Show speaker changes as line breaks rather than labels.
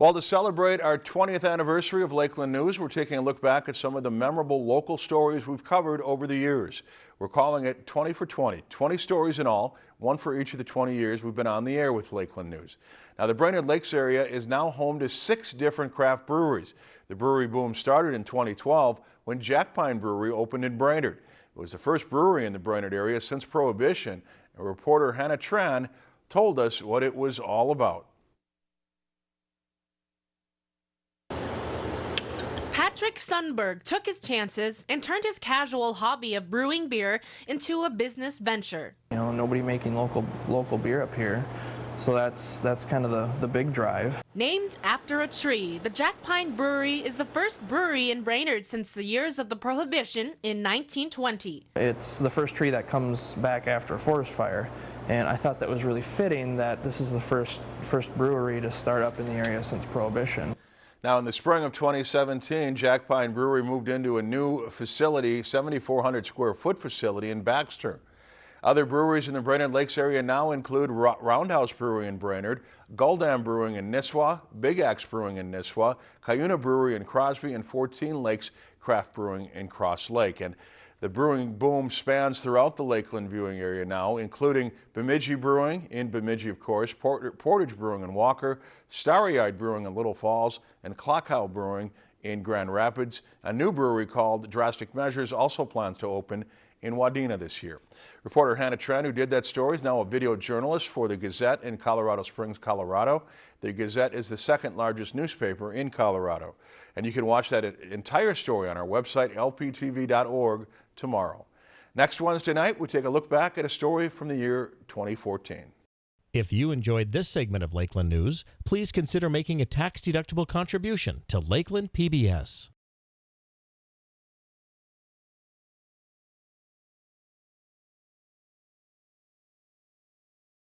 Well, to celebrate our 20th anniversary of Lakeland News, we're taking a look back at some of the memorable local stories we've covered over the years. We're calling it 20 for 20, 20 stories in all, one for each of the 20 years we've been on the air with Lakeland News. Now, the Brainerd Lakes area is now home to six different craft breweries. The brewery boom started in 2012 when Jack Pine Brewery opened in Brainerd. It was the first brewery in the Brainerd area since Prohibition. And reporter Hannah Tran told us what it was all about.
Patrick Sundberg took his chances and turned his casual hobby of brewing beer into a business venture.
You know, nobody making local local beer up here. So that's that's kind of the, the big drive.
Named after a tree, the Jack Pine Brewery is the first brewery in Brainerd since the years of the Prohibition in 1920.
It's the first tree that comes back after a forest fire. And I thought that was really fitting that this is the first first brewery to start up in the area since Prohibition.
Now, in the spring of 2017, Jack Pine Brewery moved into a new facility, 7,400 square foot facility in Baxter. Other breweries in the Brainerd Lakes area now include Roundhouse Brewery in Brainerd, Gull Brewing in Nisswa, Big Axe Brewing in Nisswa, Cuyuna Brewery in Crosby, and 14 Lakes Craft Brewing in Cross Lake. And the brewing boom spans throughout the Lakeland viewing area now, including Bemidji Brewing in Bemidji, of course, Port Portage Brewing in Walker, Starry-Eyed Brewing in Little Falls, and Klockow Brewing in Grand Rapids. A new brewery called Drastic Measures also plans to open in Wadena this year. Reporter Hannah Tran, who did that story, is now a video journalist for the Gazette in Colorado Springs, Colorado. The Gazette is the second largest newspaper in Colorado. And you can watch that entire story on our website, lptv.org, tomorrow. Next Wednesday night, we take a look back at a story from the year 2014.
If you enjoyed this segment of Lakeland News, please consider making a tax-deductible contribution to Lakeland PBS.